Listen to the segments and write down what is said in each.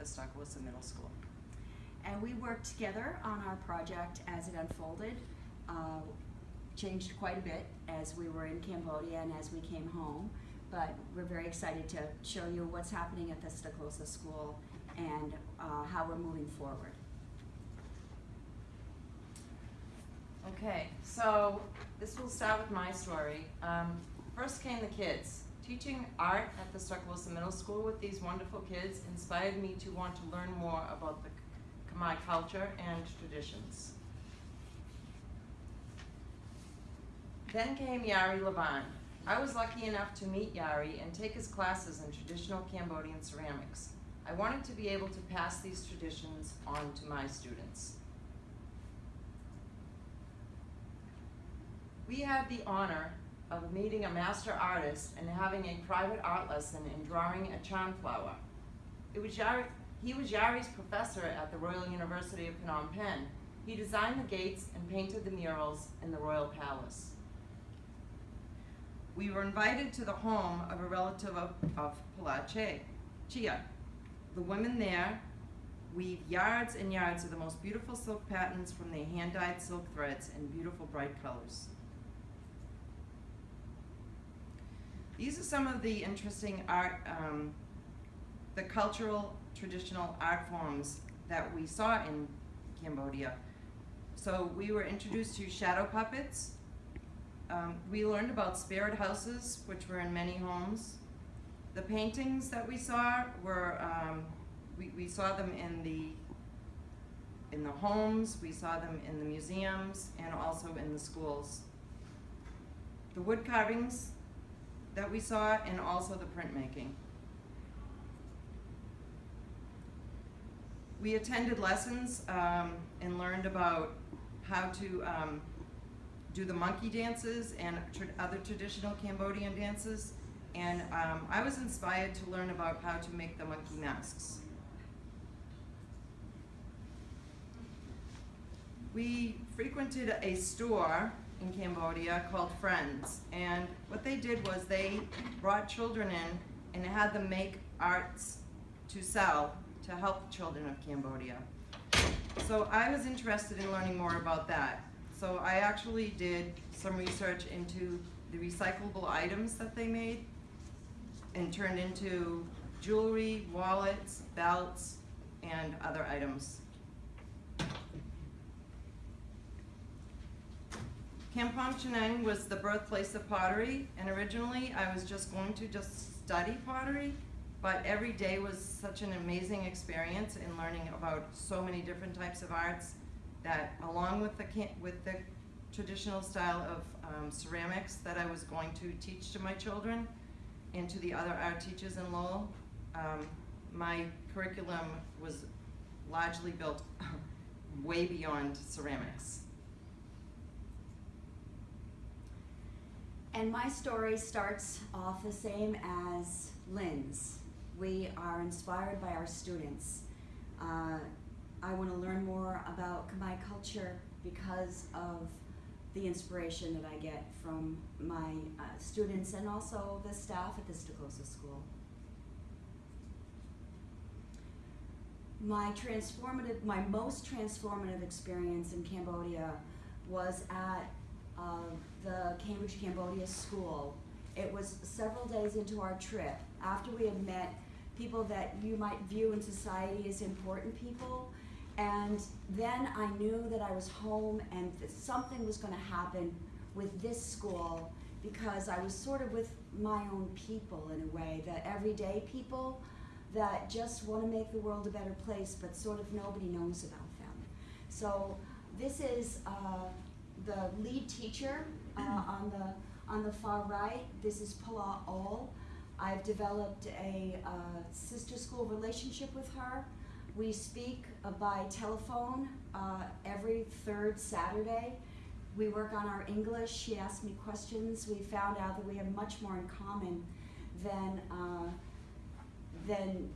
the Stoklosa Middle School. And we worked together on our project as it unfolded. Uh, changed quite a bit as we were in Cambodia and as we came home. But we're very excited to show you what's happening at the Stoklosa School and uh, how we're moving forward. Okay, so this will start with my story. Um, first came the kids. Teaching art at the Stoklosa Middle School with these wonderful kids inspired me to want to learn more about the Khmer culture and traditions. Then came Yary Livan. I was lucky enough to meet Yari and take his classes in traditional Cambodian ceramics. I wanted to be able to pass these traditions on to my students. We had the honor of meeting a master artist and having a private art lesson in drawing a charm flower. It was Yary, he was Yary's professor at the Royal University of Phnom Penh. He designed the gates and painted the murals in the Royal Palace. We were invited to the home of a relative of, of Palache, Chia. The women there weave yards and yards of the most beautiful silk patterns from their hand-dyed silk threads in beautiful bright colors. These are some of the interesting art, um, the cultural traditional art forms that we saw in Cambodia. So we were introduced to shadow puppets. Um, we learned about spirit houses, which were in many homes. The paintings that we saw were, um, we, we saw them in the in the homes, we saw them in the museums, and also in the schools. The wood carvings that we saw, and also the printmaking. We attended lessons um, and learned about how to um, do the monkey dances and other traditional Cambodian dances. And um, I was inspired to learn about how to make the monkey masks. We frequented a store in Cambodia called Friends. And what they did was they brought children in and had them make arts to sell to help the children of Cambodia. So I was interested in learning more about that. So I actually did some research into the recyclable items that they made and turned into jewelry, wallets, belts, and other items. Kampong Chhnang was the birthplace of pottery, and originally I was just going to just study pottery, but every day was such an amazing experience in learning about so many different types of arts that along with the, with the traditional style of um, ceramics that I was going to teach to my children and to the other art teachers in Lowell, um, my curriculum was largely built way beyond ceramics. And my story starts off the same as Lynn's. We are inspired by our students. Uh, I want to learn more about Khmer culture because of the inspiration that I get from my uh, students and also the staff at the Stoklosa School. My transformative, my most transformative experience in Cambodia was at the Cambridge Cambodia School. It was several days into our trip, after we had met people that you might view in society as important people, and then I knew that I was home and that something was going to happen with this school because I was sort of with my own people in a way, the everyday people that just want to make the world a better place, but sort of nobody knows about them. So this is uh, the lead teacher uh, on the on the far right. This is Pala Ol. I've developed a uh, sister school relationship with her. We speak uh, by telephone uh, every third Saturday. We work on our English. She asks me questions. We found out that we have much more in common than uh, than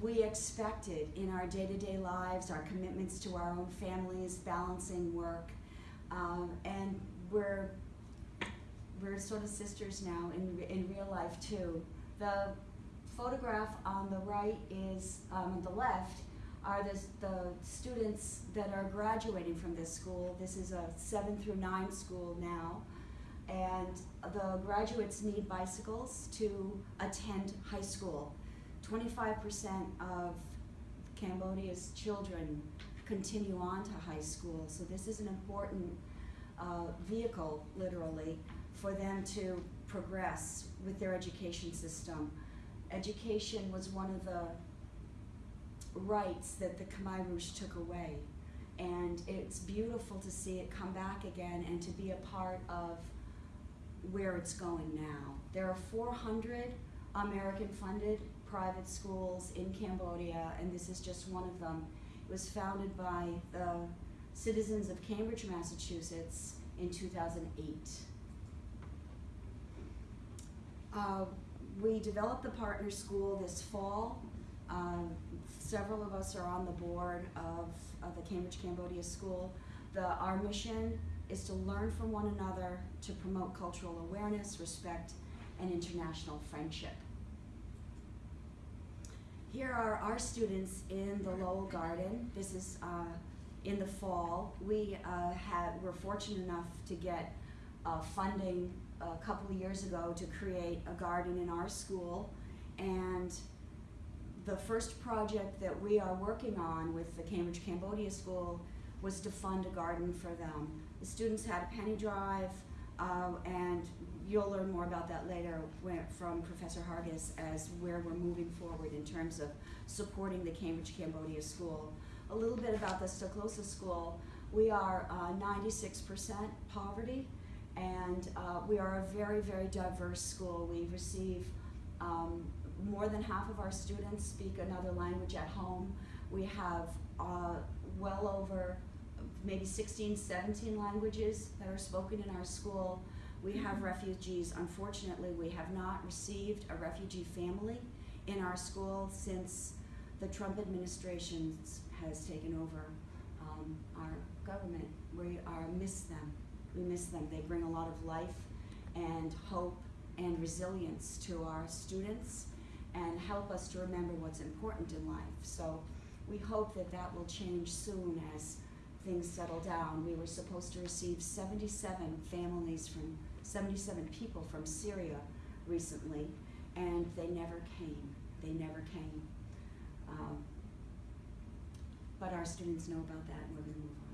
we expected in our day-to-day -day lives, our commitments to our own families, balancing work, um, and we're we're sort of sisters now in in real life too. The photograph on the right is, um, on the left, are the, the students that are graduating from this school. This is a seven through nine school now. And the graduates need bicycles to attend high school. Twenty-five percent of Cambodia's children continue on to high school, so this is an important uh, vehicle, literally, for them to progress with their education system. Education was one of the rights that the Khmer Rouge took away. And it's beautiful to see it come back again and to be a part of where it's going now. There are 400 American funded private schools in Cambodia, and this is just one of them. Was founded by the citizens of Cambridge, Massachusetts in 2008. Uh, we developed the partner school this fall. Um, several of us are on the board of, of the Cambridge Cambodia School. The, our mission is to learn from one another, to promote cultural awareness, respect, and international friendship. Here are our students in the Lowell Garden. This is uh, in the fall. We uh, had, were fortunate enough to get uh, funding a couple of years ago to create a garden in our school. And the first project that we are working on with the Cambridge Cambodia School was to fund a garden for them. The students had a penny drive, uh, and you'll learn more about that later from Professor Hargis as where we're moving forward in terms of supporting the Cambridge Cambodia School. A little bit about the Stoklosa School. We are 96% poverty, and uh, we are a very, very diverse school. We receive um, more than half of our students speak another language at home. We have uh, well over maybe 16, 17 languages that are spoken in our school. We have refugees. Unfortunately, we have not received a refugee family in our school since the Trump administration has taken over um, our government. We are miss them. We miss them. They bring a lot of life and hope and resilience to our students and help us to remember what's important in life. So we hope that that will change soon as things settle down. We were supposed to receive 77 families from 77 people from Syria recently, and they never came. They never came. Um, but our students know about that, and we're going to move on.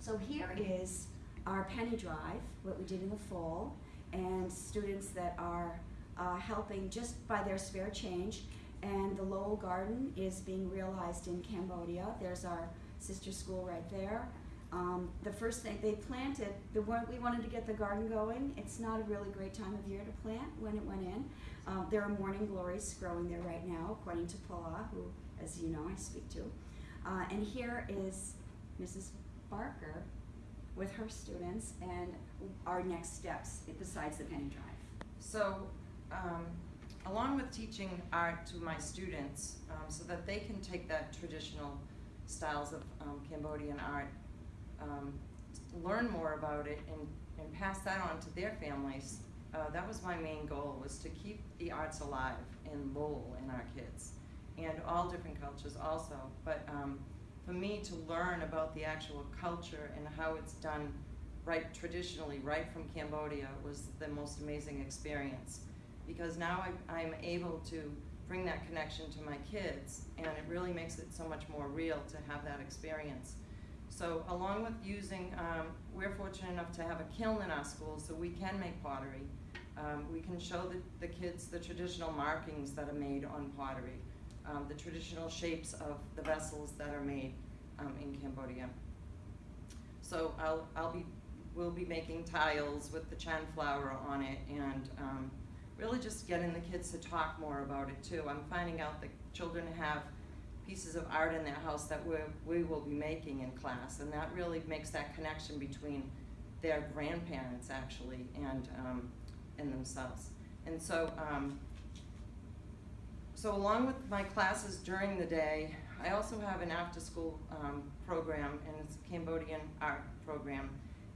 So here is our penny drive, what we did in the fall, and students that are uh, helping just by their spare change. And the Lowell Garden is being realized in Cambodia. There's our sister school right there. Um, the first thing they planted, the one we wanted to get the garden going. It's not a really great time of year to plant when it went in. Um, there are morning glories growing there right now, according to Paula, who, as you know, I speak to. Uh, and here is Mrs. Barker with her students and our next steps besides the penny drive. So, um, along with teaching art to my students, um, so that they can take that traditional styles of um, Cambodian art, um, learn more about it, and, and pass that on to their families. Uh, that was my main goal, was to keep the arts alive and Lowell in our kids, and all different cultures also. But um, for me to learn about the actual culture and how it's done right traditionally, right from Cambodia, was the most amazing experience. Because now I, I'm able to bring that connection to my kids, and it really makes it so much more real to have that experience. So along with using, um, we're fortunate enough to have a kiln in our school, so we can make pottery. Um, we can show the, the kids the traditional markings that are made on pottery, um, the traditional shapes of the vessels that are made um, in Cambodia. So I'll, I'll be, we'll be making tiles with the chan flower on it and um, really just getting the kids to talk more about it too. I'm finding out that children have pieces of art in their house that we we will be making in class and that really makes that connection between their grandparents actually and, um, and themselves. And so, um, so along with my classes during the day, I also have an after-school um, program, and it's a Cambodian art program.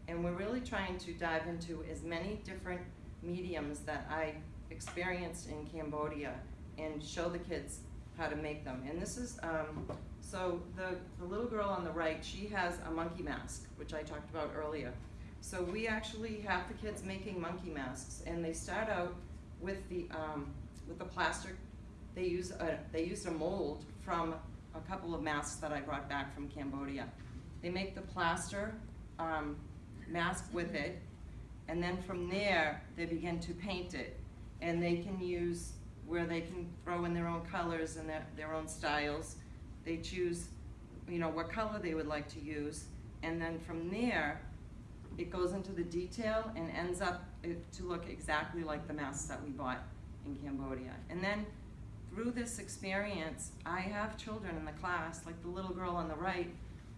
And we're really trying to dive into as many different mediums that I experienced in Cambodia and show the kids how to make them. And this is, um, so the, the little girl on the right, she has a monkey mask, which I talked about earlier. So we actually have the kids making monkey masks, and they start out with the, um, with the plastic. They use a, they used a mold from a couple of masks that I brought back from Cambodia. They make the plaster, um, mask with it, and then from there, they begin to paint it. And they can use, where they can throw in their own colors and their, their own styles. They choose, you know, what color they would like to use. And then from there, it goes into the detail and ends up uh, to look exactly like the masks that we bought in Cambodia. And then through this experience, I have children in the class, like the little girl on the right,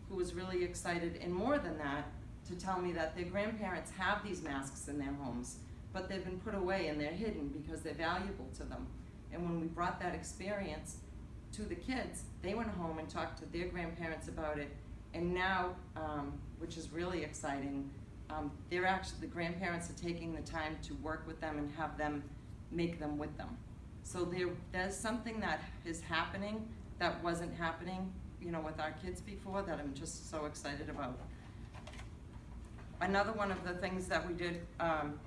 who was really excited, and more than that, to tell me that their grandparents have these masks in their homes, but they've been put away and they're hidden because they're valuable to them. And when we brought that experience to the kids, they went home and talked to their grandparents about it. And now, um, which is really exciting, um, they're actually, the grandparents are taking the time to work with them and have them make them with them. So there, there's something that is happening that wasn't happening, you know, with our kids before that I'm just so excited about. Another one of the things that we did, um,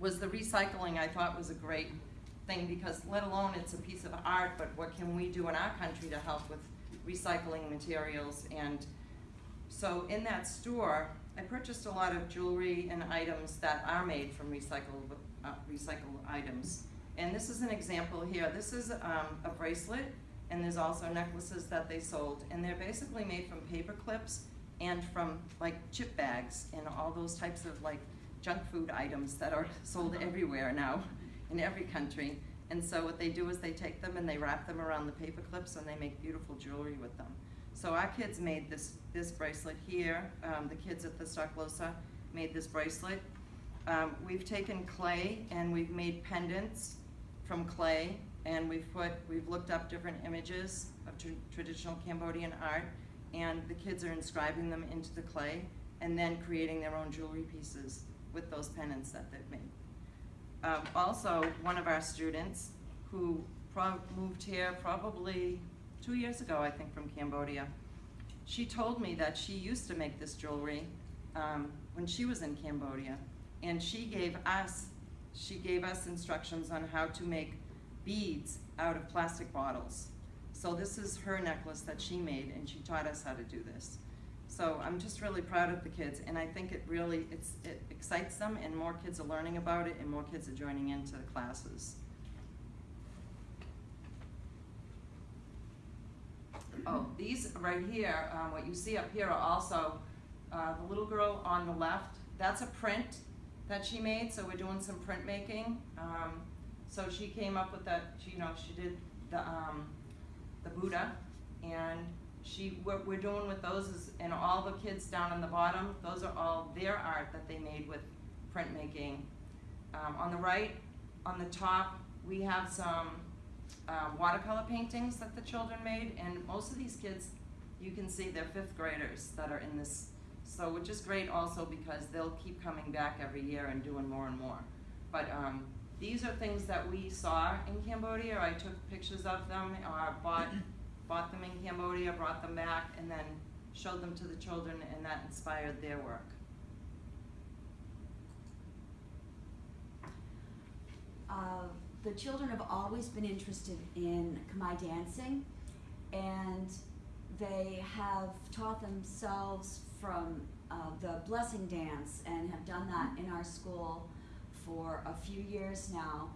was the recycling, I thought was a great thing, because let alone it's a piece of art, but what can we do in our country to help with recycling materials? And so in that store, I purchased a lot of jewelry and items that are made from recycled, uh, recycled items. And this is an example here, this is, um, a bracelet, and there's also necklaces that they sold, and they're basically made from paper clips and from like chip bags and all those types of like junk food items that are sold everywhere now in every country. And so what they do is they take them and they wrap them around the paper clips and they make beautiful jewelry with them. So our kids made this, this bracelet here, um, the kids at the Stoklosa made this bracelet. Um, we've taken clay and we've made pendants from clay and we've put, we've looked up different images of tr- traditional Cambodian art and the kids are inscribing them into the clay and then creating their own jewelry pieces with those pendants that they've made. Um, also, one of our students who moved here probably two years ago, I think, from Cambodia, she told me that she used to make this jewelry um, when she was in Cambodia, and she gave us she gave us instructions on how to make beads out of plastic bottles. So this is her necklace that she made, and she taught us how to do this. So I'm just really proud of the kids, and I think it really it's, it excites them, and more kids are learning about it, and more kids are joining into the classes. Oh, these right here, um, what you see up here are also, uh, the little girl on the left, that's a print that she made, so we're doing some printmaking. Um, so she came up with that, she, you know, she did the, um, the Buddha, and she, what we're doing with those is, and all the kids down on the bottom, those are all their art that they made with printmaking. Um, on the right, on the top, we have some, um, watercolor paintings that the children made, and most of these kids, you can see they're fifth graders that are in this, so which is great also because they'll keep coming back every year and doing more and more. But, um, these are things that we saw in Cambodia, I took pictures of them, or bought, bought them in Cambodia, brought them back, and then showed them to the children, and that inspired their work. Uh, the children have always been interested in Khmer dancing, and they have taught themselves from uh, the blessing dance and have done that in our school for a few years now.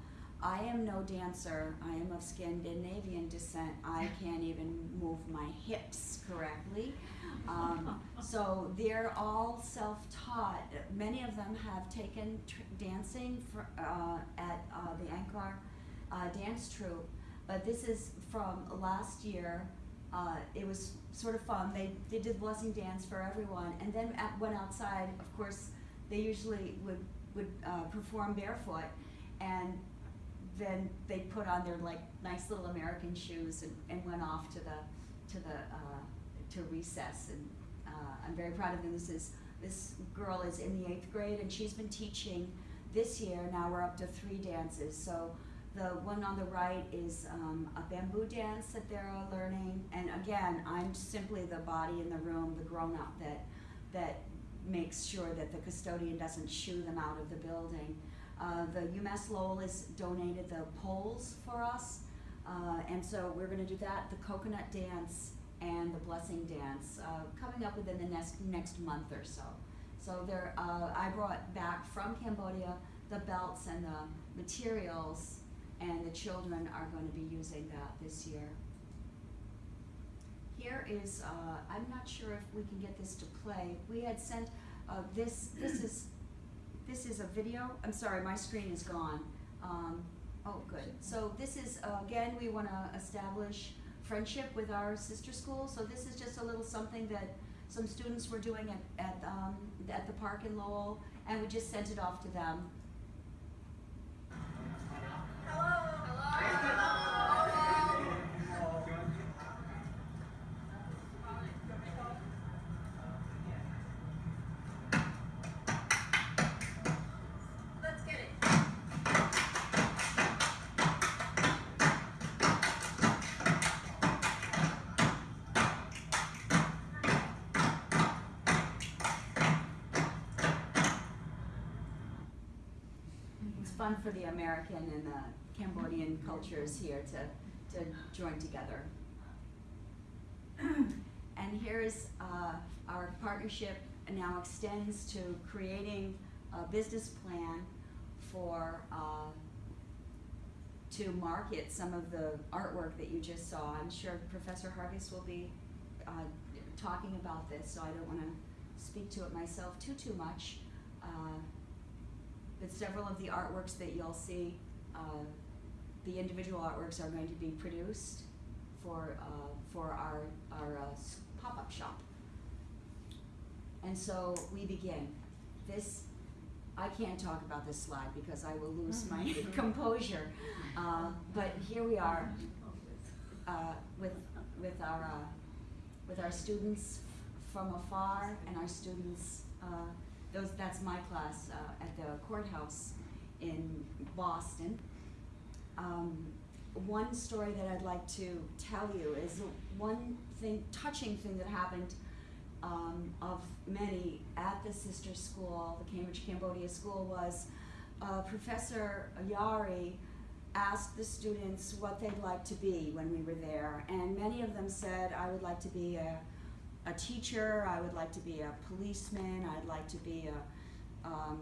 I am no dancer. I am of Scandinavian descent. I can't even move my hips correctly. Um, so they're all self-taught. Many of them have taken tr- dancing for, uh, at uh, the Angkor uh, dance troupe, but this is from last year. Uh, it was sort of fun. They they did blessing dance for everyone, and then at, went outside. Of course, they usually would would uh, perform barefoot, and then they put on their like nice little American shoes and, and went off to the to the uh, to recess. And uh, I'm very proud of them. This is this girl is in the eighth grade, and she's been teaching this year. Now we're up to three dances. So The one on the right is um, a bamboo dance that they're learning, and again, I'm simply the body in the room, the grown-up that that makes sure that the custodian doesn't shoo them out of the building. Uh, the UMass Lowell has donated the poles for us, uh, and so we're going to do that, the coconut dance and the blessing dance, uh, coming up within the next next month or so. So there, uh, I brought back from Cambodia the belts and the materials, and the children are going to be using that this year. Here is, uh, I'm not sure if we can get this to play. We had sent, uh, this, this is, this is a video. I'm sorry, my screen is gone. Um, oh, good. So this is, uh, again, we want to establish friendship with our sister school. So this is just a little something that some students were doing at, at, um, at the park in Lowell, and we just sent it off to them. Let's fun for the American and the Cambodian cultures here to, to join together. And here's, uh, our partnership now extends to creating a business plan for, uh, to market some of the artwork that you just saw. I'm sure Professor Hargis will be, uh, talking about this, so I don't wanna speak to it myself too, too much. But several of the artworks that you'll see, uh, the individual artworks are going to be produced for, uh, for our, our uh, pop-up shop. And so we begin. This, I can't talk about this slide because I will lose my composure. Uh, but here we are, uh, with, with our, uh, with our students from afar and our students, uh, those, that's my class, uh, at the courthouse in Boston. Um, one story that I'd like to tell you is one thing, touching thing that happened, um, of many at the sister school, the Cambridge Cambodia School, was, uh, Professor Yary asked the students what they'd like to be when we were there, and many of them said, I would like to be a, a teacher, I would like to be a policeman, I'd like to be a, um,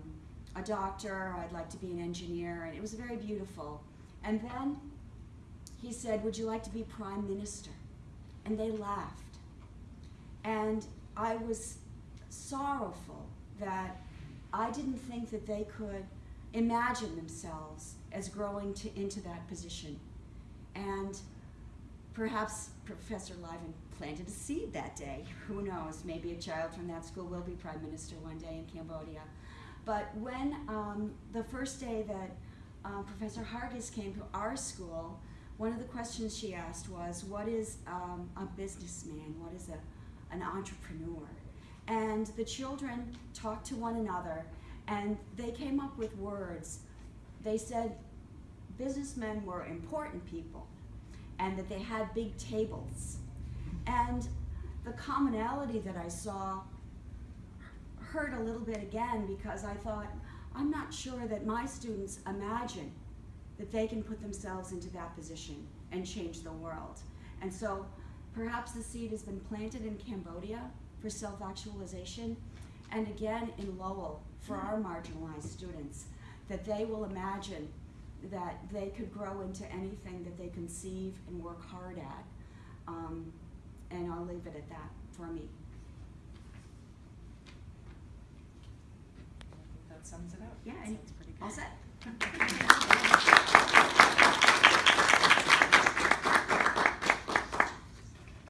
a doctor, I'd like to be an engineer, and it was very beautiful. And then he said, Would you like to be prime minister? And they laughed. And I was sorrowful that I didn't think that they could imagine themselves as growing to, into that position. And perhaps Professor Livan planted a seed that day. Who knows? Maybe a child from that school will be prime minister one day in Cambodia. But when um, the first day that uh, Professor Hargis came to our school, one of the questions she asked was, "What is um, a businessman? What is a, an entrepreneur?" And the children talked to one another, and they came up with words. They said businessmen were important people, and that they had big tables. And the commonality that I saw hurt a little bit again because I thought, I'm not sure that my students imagine that they can put themselves into that position and change the world. And so perhaps the seed has been planted in Cambodia for self-actualization and again in Lowell for our marginalized students, that they will imagine that they could grow into anything that they conceive and work hard at. Um, and I'll leave it at that for me. That sums it up. Yeah, and Sounds pretty all set.